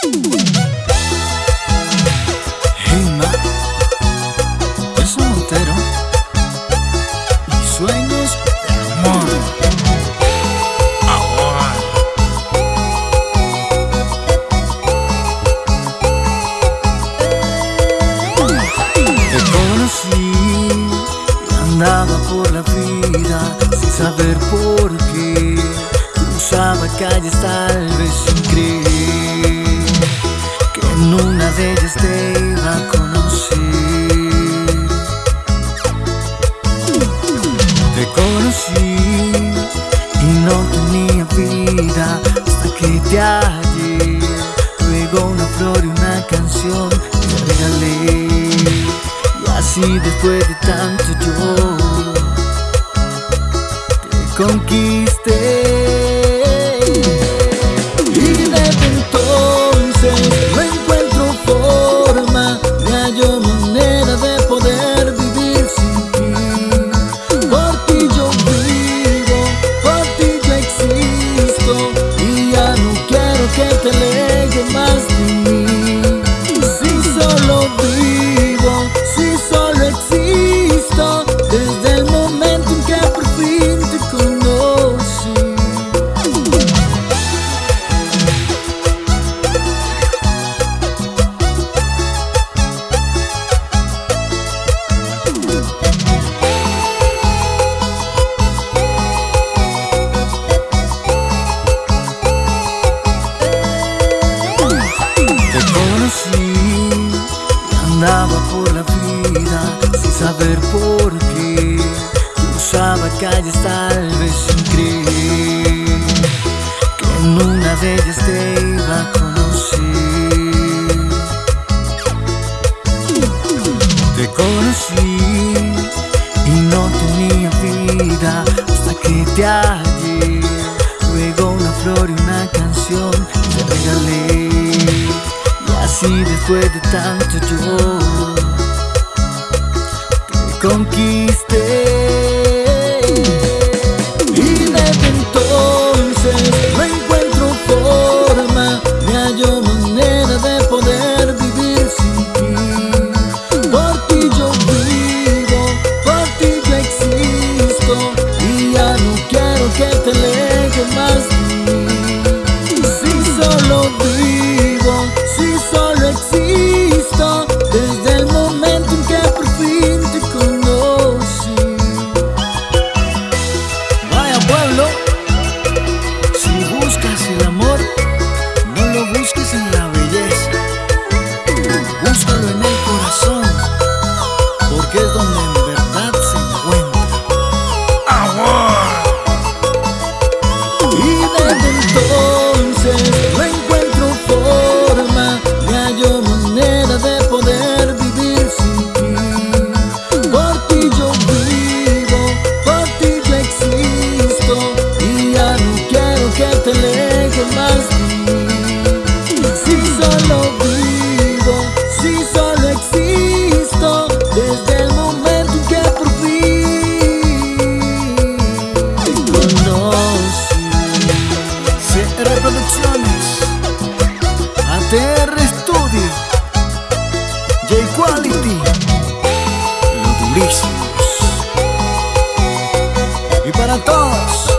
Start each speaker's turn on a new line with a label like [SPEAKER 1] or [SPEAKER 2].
[SPEAKER 1] Hey ma, yo soy Montero y sueños de amor. Ahora. Te conocí y andaba por la vida sin saber por qué. Cruzaba calles tal vez sin creer Te conocí y no tenía vida hasta que te hallé. Luego una flor y una canción te regalé. Y así después de tanto yo te conquisté. Andaba por la vida sin saber por qué. Cruzaba calles tal vez sin creer que en una de ellas te iba a conocer. Te conocí y no tenía vida hasta que te hallé. Luego una flor y una canción te regalé. Y así después de tanto yo te conquisté. Antônio